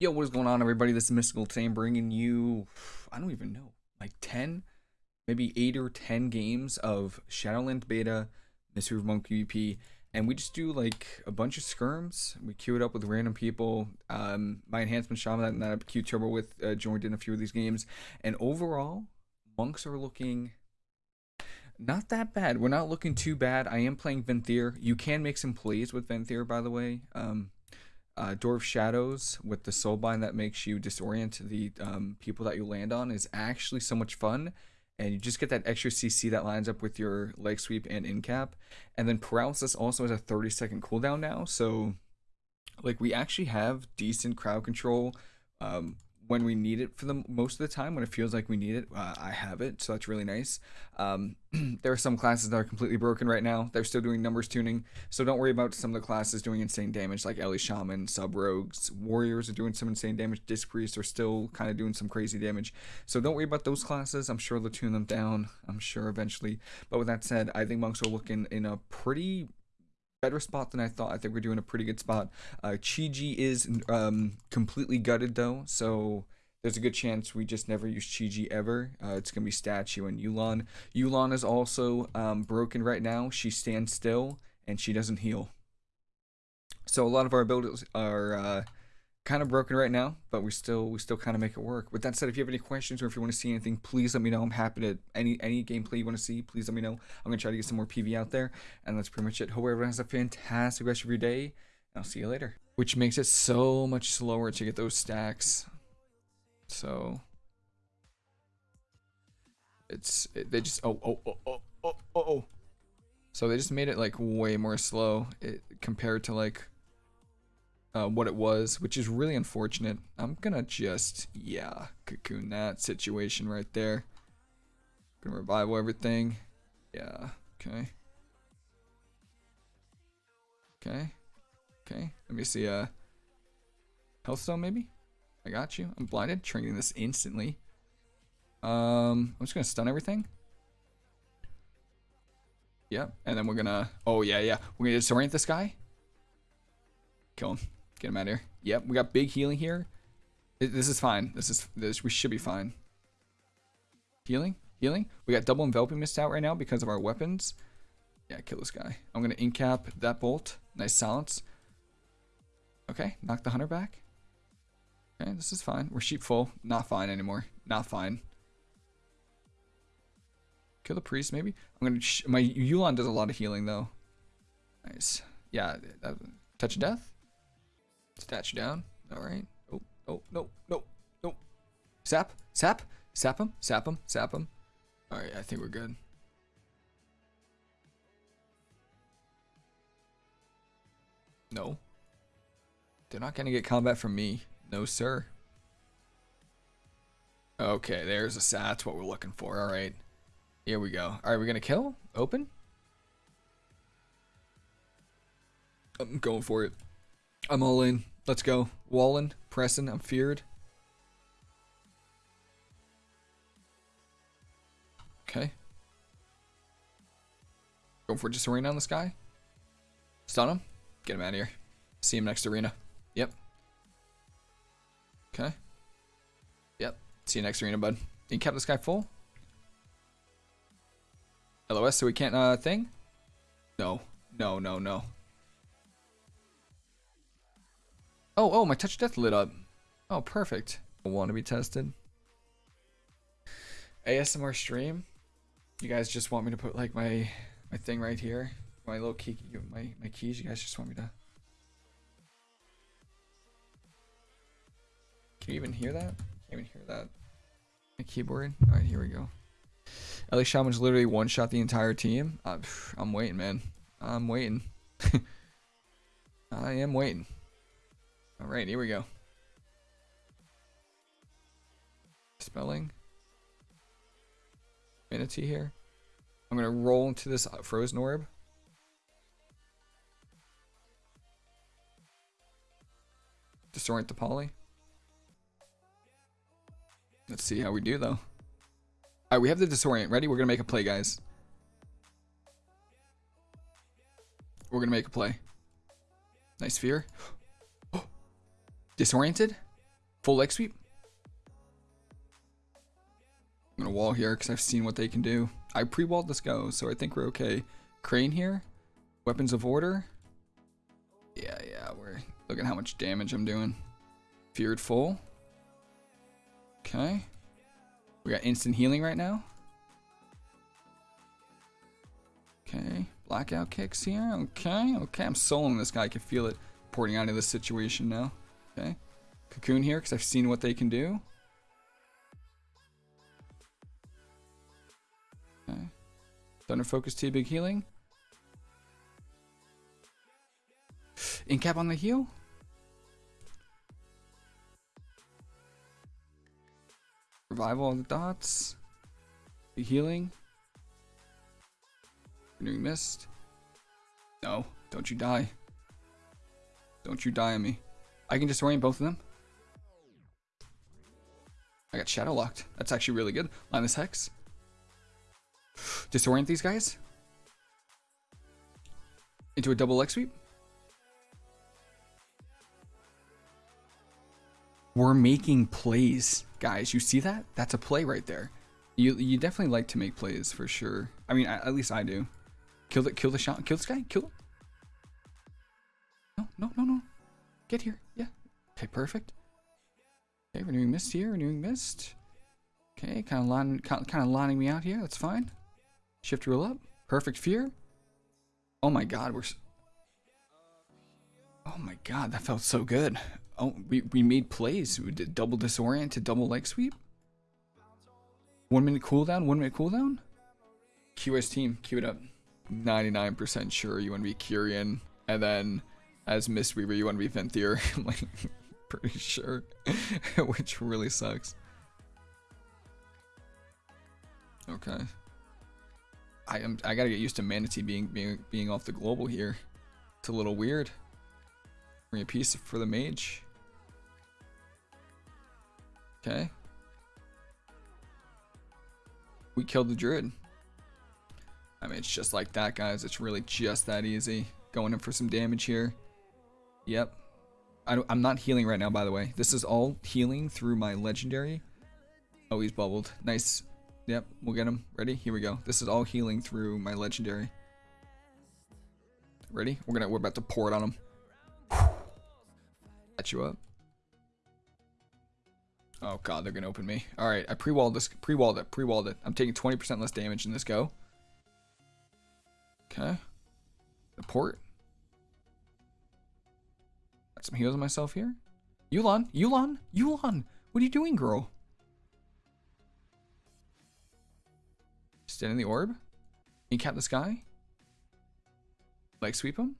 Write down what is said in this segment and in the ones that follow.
Yo, what is going on, everybody? This is Mystical. I'm bringing you, I don't even know, like 10, maybe 8 or 10 games of Shadowland Beta, Mistweaver Monk PvP, and we just do like a bunch of skirms. We queue it up with random people. Um, my enhancement shaman that, that I queue turbo with uh, joined in a few of these games, and overall, monks are looking not that bad. We're not looking too bad. I am playing Venthyr. You can make some plays with Venthyr, by the way. Um, uh, Door of Shadows with the soulbind that makes you disorient the um, people that you land on is actually so much fun. And you just get that extra CC that lines up with your leg sweep and in cap. And then Paralysis also has a 30 second cooldown now. So, like, we actually have decent crowd control. Um, when we need it for the most of the time when it feels like we need it uh, i have it so that's really nice. Um, there are some classes that are completely broken right now. They're still doing numbers tuning so don't worry about some of the classes doing insane damage like ellie shaman sub rogues warriors are doing some insane damage disc priests are still kind of doing some crazy damage. So don't worry about those classes. I'm sure they'll tune them down. I'm sure eventually. But with that said i think monks are looking in a pretty better spot than I thought. I think we're doing a pretty good spot. Uh, Chi-Ji is um, completely gutted though, so there's a good chance we just never use Chi-Ji ever. Uh, it's going to be Statue and Yu'lon. Yu'lon is also um, broken right now. She stands still and she doesn't heal. So a lot of our abilities are uh, kind of broken right now, but we still we still kind of make it work. With that said, if you have any questions or if you want to see anything, please let me know. I'm happy to any any gameplay you want to see. Please let me know. I'm gonna try to get some more PV out there, and that's pretty much it. Hope everyone has a fantastic rest of your day. And I'll see you later. Which makes it so much slower to get those stacks. So it's it, they just oh oh oh oh oh oh. oh. So they just made it like way more slow it, compared to like uh, what it was, which is really unfortunate. I'm gonna just, yeah, cocoon that situation right there. Gonna revival everything. Yeah, okay. Okay. Okay, let me see, uh, Healthstone maybe? I got you. I'm blinded, triggering this instantly. Um, I'm just gonna stun everything. Yep, and then we're gonna, oh yeah, yeah. We're gonna disorient this guy. Kill him. Get him out of here. Yep, we got big healing here. This is fine. This is this. We should be fine. Healing, healing. We got double enveloping mist out right now because of our weapons. Yeah, kill this guy. I'm gonna incap that bolt. Nice silence. Okay, knock the hunter back. Okay, this is fine. We're sheep full. Not fine anymore. Not fine. Kill the priest, maybe. I'm gonna. my Yu'lon does a lot of healing though. Nice. Yeah. That, touch of death. Statue down. All right. Oh, oh, no, no, no. Sap, sap, sap him, sap him, sap him. All right, I think we're good. No. They're not going to get combat from me. No, sir. Okay, there's a sat. That's what we're looking for. All right. Here we go. All right, we're going to kill? Open? I'm going for it. I'm all in. Let's go. Wallen, Preston, I'm feared. Okay. Going for just arena on this guy. Stun him. Get him out of here. See him next arena. Yep. Okay. Yep. See you next arena, bud. You kept this guy full? LOS, so we can't, uh, thing? No. No, no, no. Oh, oh, my touch death lit up. Oh, perfect. Want to be tested. ASMR stream. You guys just want me to put like my my thing right here, my little key, my my keys. You guys just want me to. Can you even hear that? Can't even hear that. My keyboard. All right, here we go. Ellie Shaman's literally one shot the entire team. Uh, I'm waiting, man. I'm waiting. I am waiting. All right, here we go. Spelling. Mana Tea here. I'm going to roll into this frozen orb. Disorient the poly. Let's see how we do though. Alright, we have the disorient. Ready? We're going to make a play, guys. We're going to make a play. Nice fear. Disoriented? Full leg sweep. I'm gonna wall here because I've seen what they can do. I pre-walled this go, so I think we're okay. Crane here. Weapons of order. Yeah, yeah, we're look at how much damage I'm doing. Feared full. Okay. We got instant healing right now. Okay. Blackout kicks here. Okay. Okay. I'm soloing this guy. I can feel it porting out of this situation now. Okay. Cocoon here because I've seen what they can do. Okay. Thunder Focus Tea Big Healing. Incap on the heal. Revival on the dots. Big healing. Renewing mist. No, don't you die. Don't you die on me. I can disorient both of them. I got shadow locked. That's actually really good. Line this hex. Disorient these guys. Into a double leg sweep. We're making plays, guys. You see that? That's a play right there. You you definitely like to make plays for sure. I mean, at least I do. Kill the kill the shot. Kill this guy. Kill. Him. No, no, no, no. Get here. Yeah. Okay, perfect. Okay, renewing mist here. Renewing mist. Okay, kind of lining, kind of lining me out here. That's fine. Shift rule up. Perfect fear. Oh my god, we're. Oh my god, that felt so good. Oh, we, we made plays. We did double disorient double leg sweep. One minute cooldown, one minute cooldown. QS team, cue it up. 99% sure you want to be Kyrian. And then as Mistweaver, you want to be Venthyr. I'm like, pretty sure. Which really sucks. Okay. I am I gotta get used to Mana Tea being being being off the global here. It's a little weird. Bring a piece for the mage. Okay. We killed the druid. I mean, it's just like that, guys. It's really just that easy. Going in for some damage here. Yep. I am not healing right now, by the way. This is all healing through my legendary. Oh, he's bubbled. Nice. Yep, we'll get him. Ready? Here we go. This is all healing through my legendary. Ready? We're gonna we're about to pour it on him. Catch you up. Oh god, they're gonna open me. Alright, I pre-walled this pre-walled it, pre-walled it. I'm taking 20% less damage in this go. Okay. The port. Some heals on myself here. Yu'lon, Yu'lon, Yu'lon. What are you doing, girl? Stand in the orb. Incap the sky. Leg sweep him.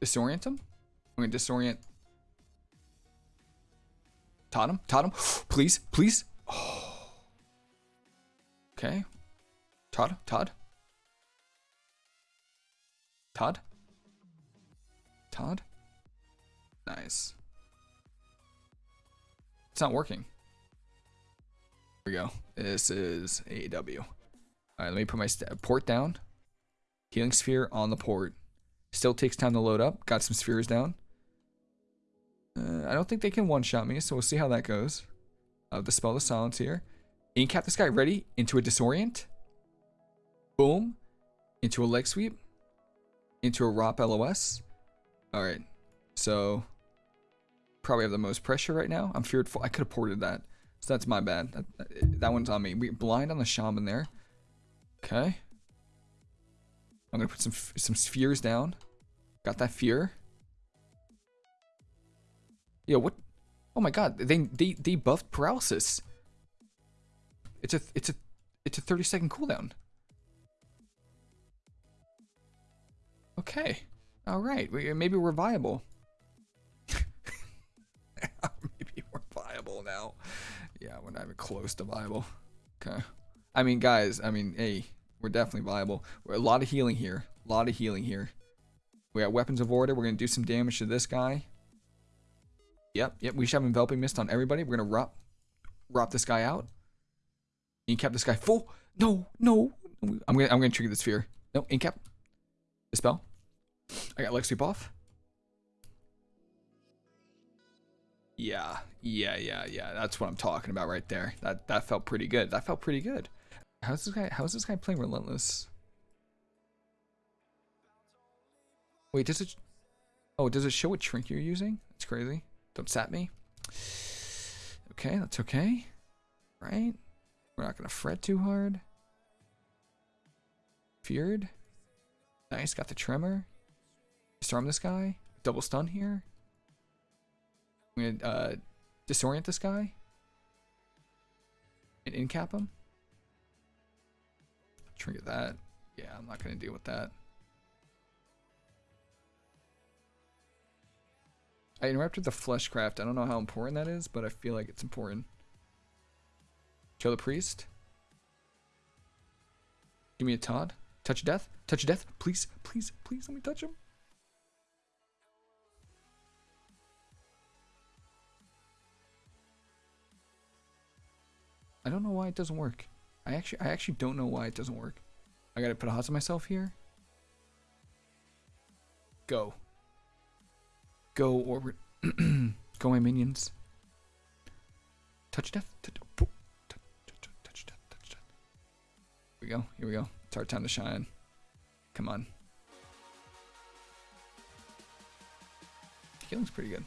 Disorient him. I'm gonna disorient. Totem, Totem. please, please. Oh. Okay. Todd, Todd. Todd? Todd? Nice. It's not working. Here we go. This is AW. Alright, let me put my port down. Healing sphere on the port. Still takes time to load up. Got some spheres down. Uh, I don't think they can one-shot me, so we'll see how that goes. Uh, spell of Silence here. Incap this guy ready into a Disorient. Boom. Into a leg sweep into a ROP LOS. Alright, so probably have the most pressure right now. I'm fearful. I could have ported that. So that's my bad. That, that, one's on me. We blind on the shaman there. Okay. I'm gonna put some some spheres down. Got that fear. Yo, what? Oh my god, they they they buffed paralysis. It's a it's a it's a 30 second cooldown. Okay. All right. Maybe we're viable. Maybe we're viable now. Yeah, we're not even close to viable. Okay. I mean, guys, I mean, hey, we're definitely viable. We're a lot of healing here. A lot of healing here. We got weapons of order. We're going to do some damage to this guy. Yep, yep. We should have enveloping mist on everybody. We're going to rop, rop this guy out. Incap this guy full. No, no. I'm going to I'm gonna trigger the sphere. No, incap. Dispel. I got Lexi buff. Yeah, yeah, yeah, yeah. That's what I'm talking about right there. That that felt pretty good. That felt pretty good. How's this guy? How's this guy playing relentless? Wait, does it? Oh, does it show what shrink you're using? That's crazy. Don't sap me. Okay, that's okay. Right? We're not gonna fret too hard. Feared. Nice, got the tremor. Disarm this guy. Double stun here. I'm gonna uh, disorient this guy. And incap him. Trigger that. Yeah, I'm not gonna deal with that. I interrupted the fleshcraft. I don't know how important that is, but I feel like it's important. Kill the priest. Give me a Todd. Touch death. Touch death. Please, please, please let me touch him. I don't know why it doesn't work. I actually I actually don't know why it doesn't work. I gotta put a odds on myself here. Go. Go orbit. Go my minions. Touch death. Touch, touch, touch, touch death. Touch death. Here we go. Here we go. It's our time to shine. Come on. Healing's pretty good.